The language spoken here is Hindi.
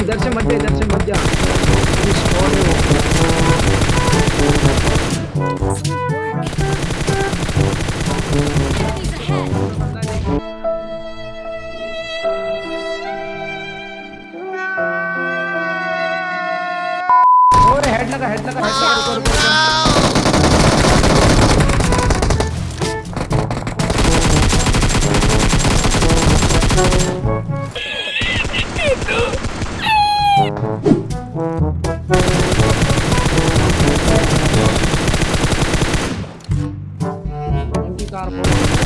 एकदम इधर से मत जा इधर से मत जा और got him.